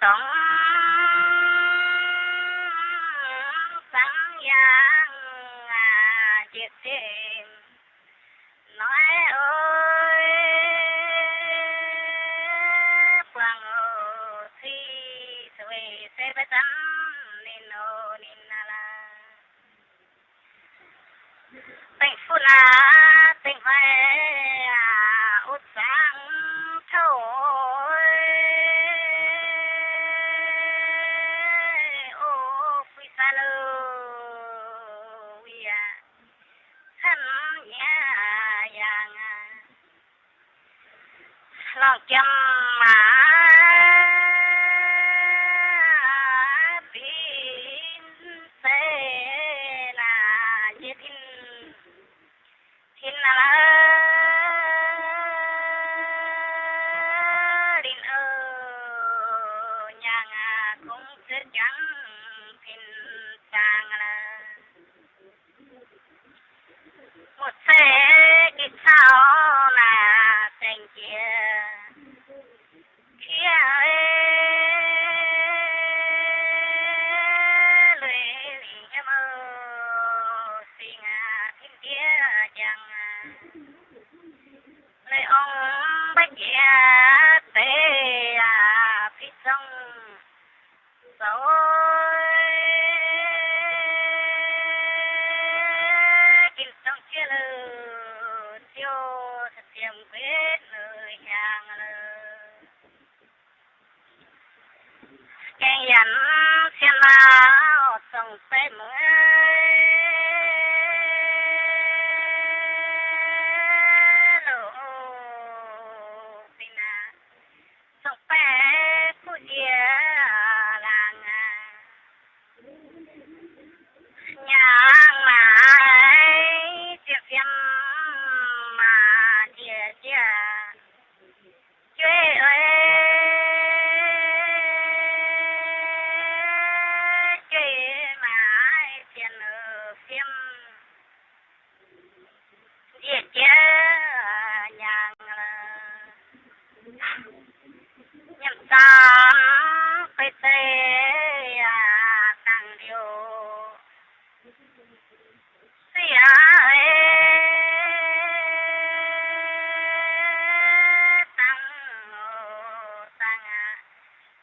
đó. phải mượn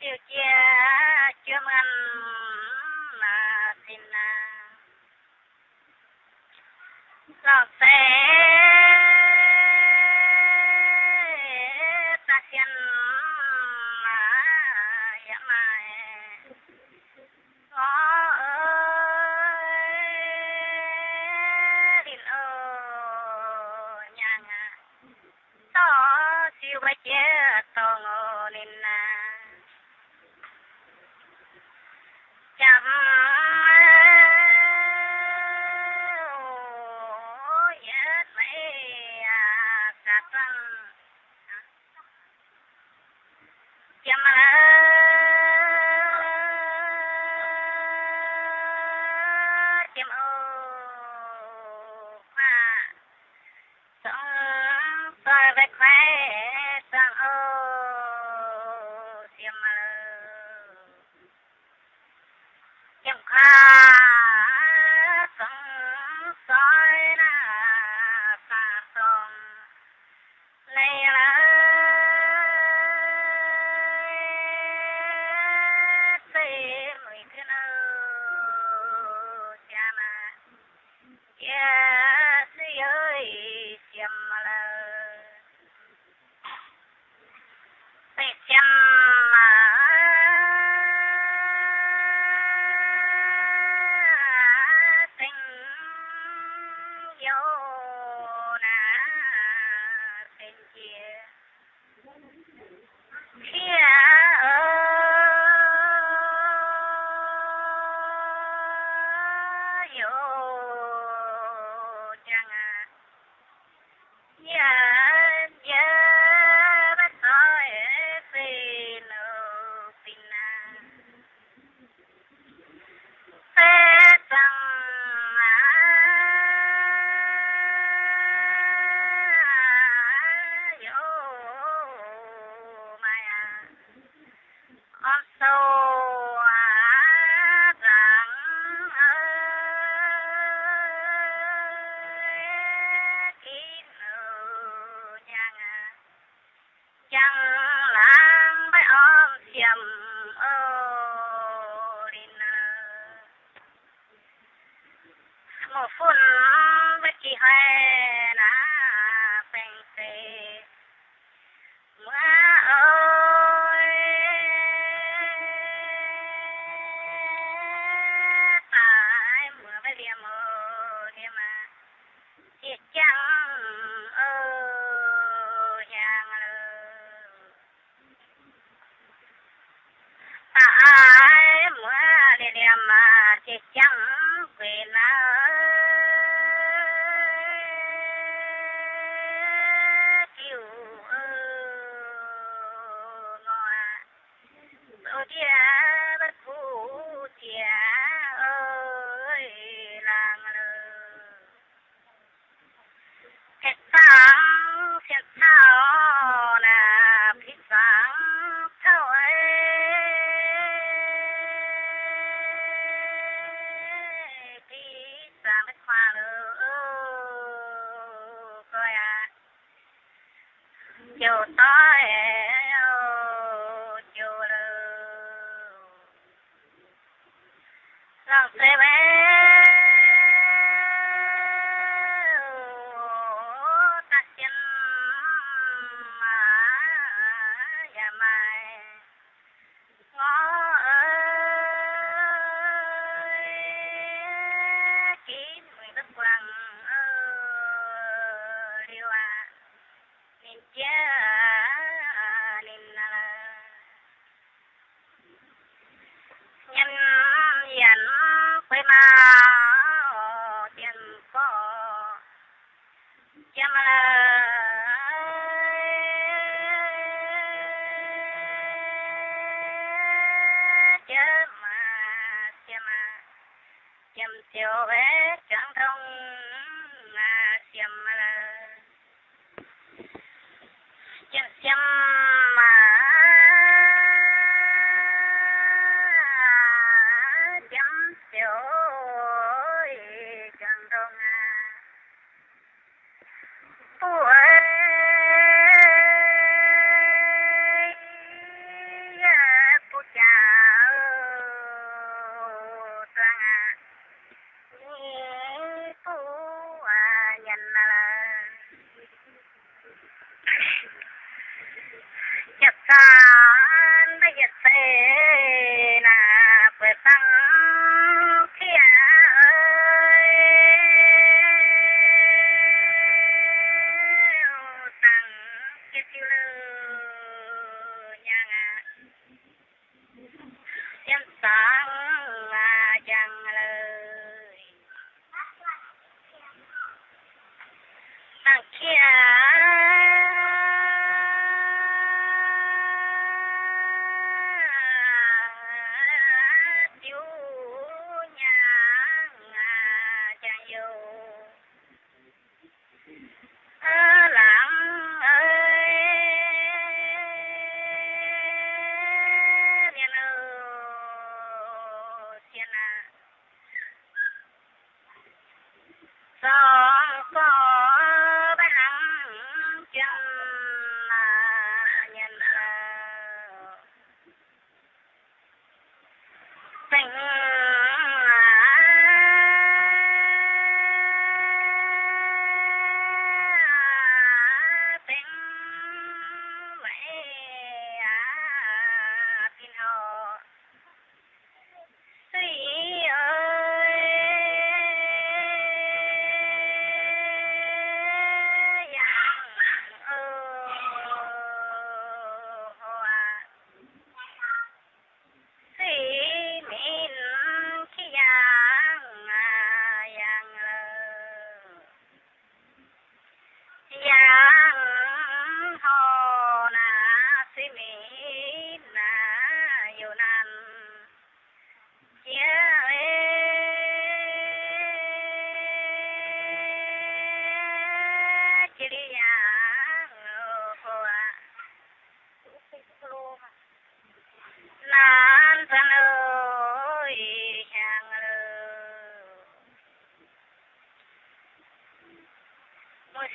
tiêu chia chưa ăn mà xin à, lo xe ta xin mà dạ mà có đình ở nhà ngà to siêu bay chết to ngồi you. chiều tối. xiêm siêu bé trắng thông xiêm xiêm xiêm xe là phải tăng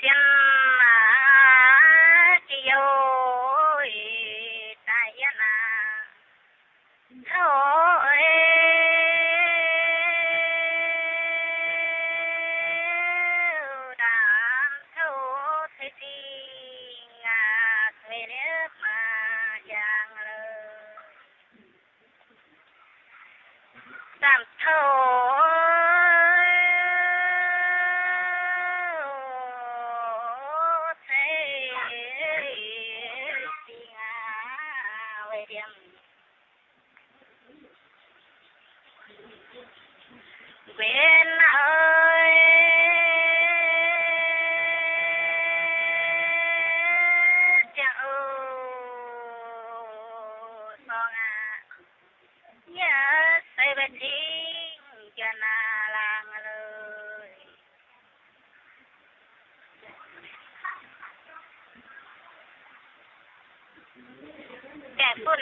sea nhớ xây bên chính cho na làng lời kẻ phụ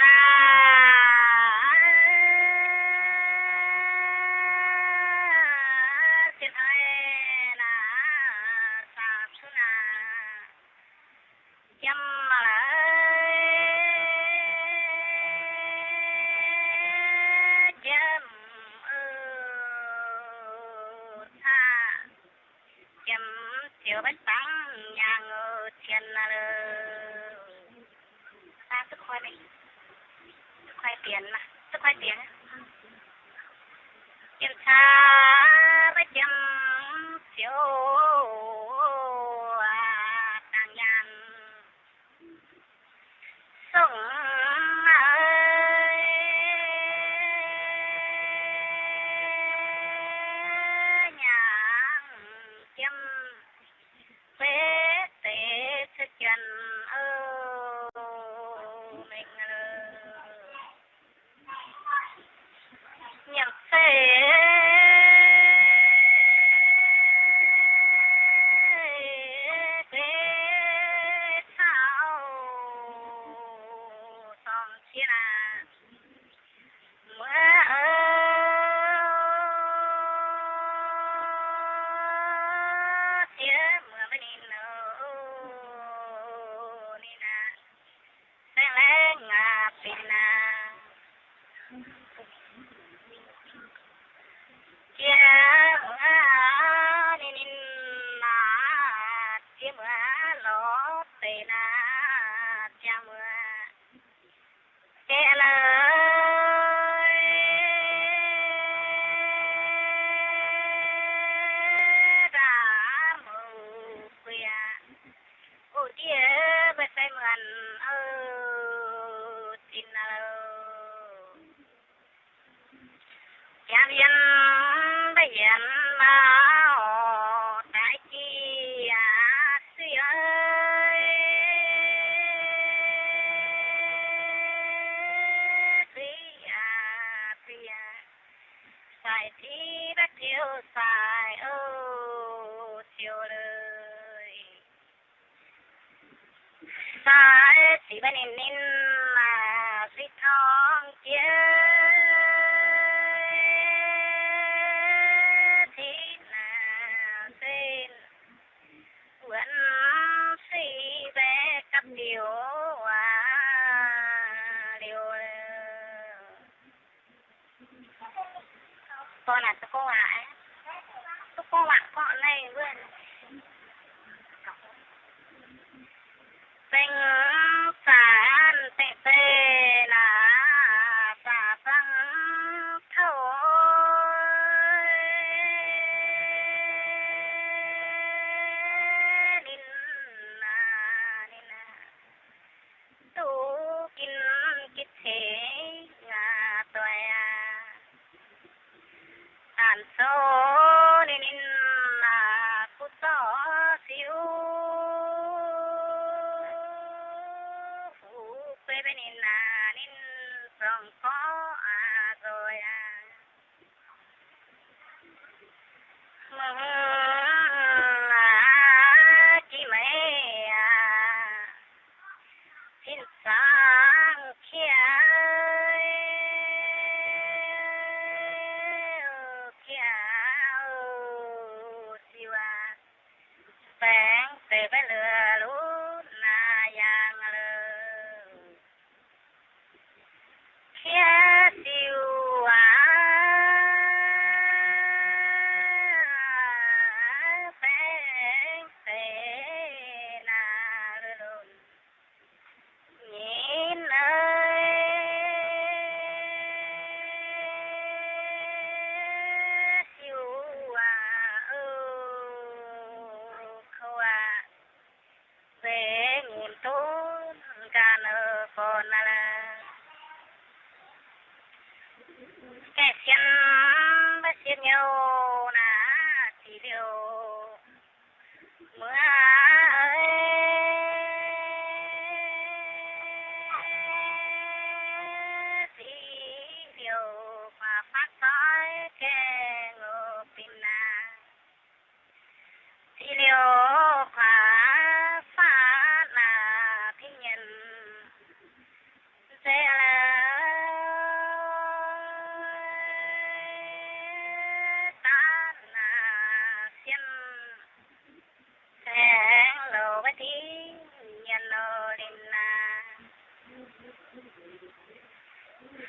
some fun.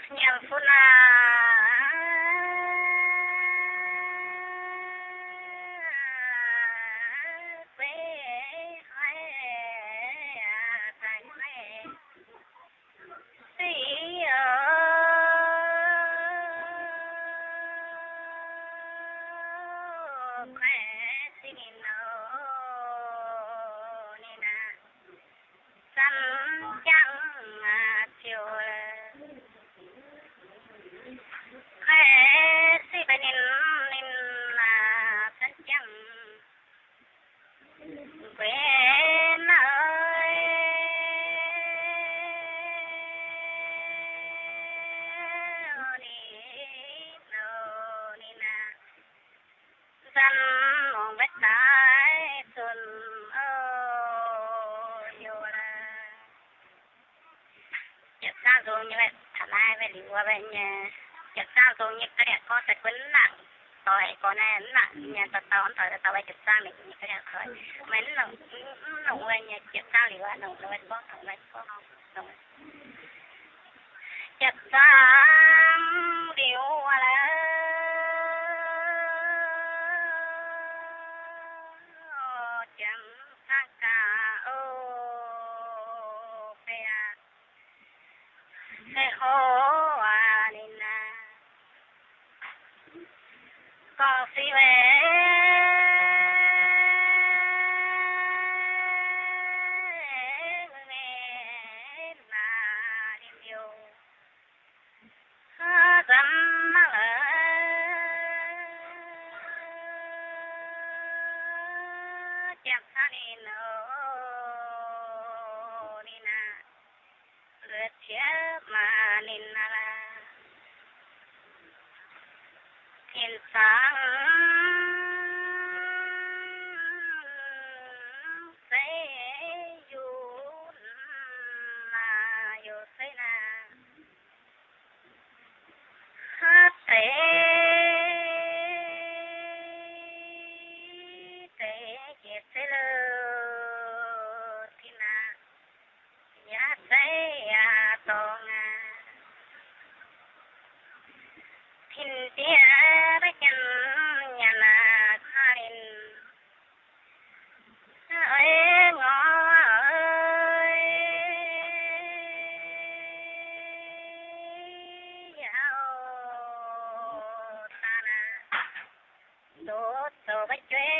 안녕呢. tôi như vậy thảm ai về lý qua bên ờ, chặt sang tôi như cái đẹp có thật quấn nặng. Tôi có này nặng nhà tao tao ăn tao tao về chụp sang mình như cái đẹp thôi. Mấy nó nó về nhà chặt sang lý qua nó nó về bóc thằng này có không chụp sang lý qua là إخواننا قاصي Hãy subscribe cho kênh Ghiền Mì Gõ Để không bỏ lỡ những video Kerja manin alam with dreams.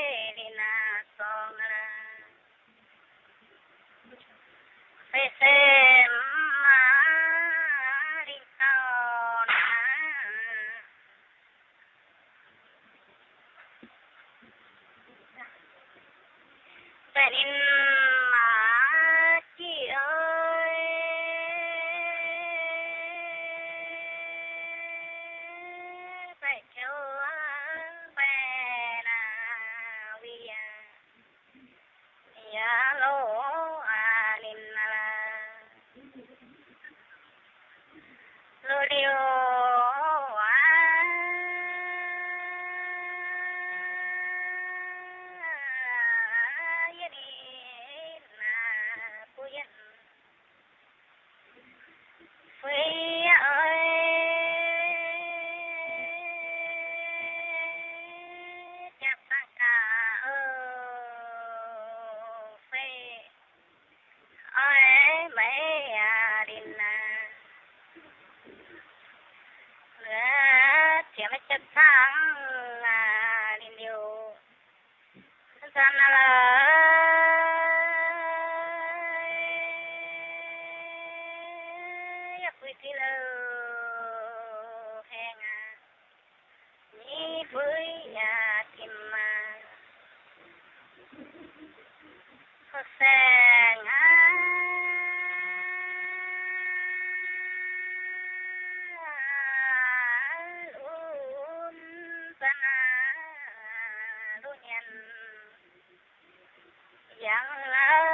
Dạ nhận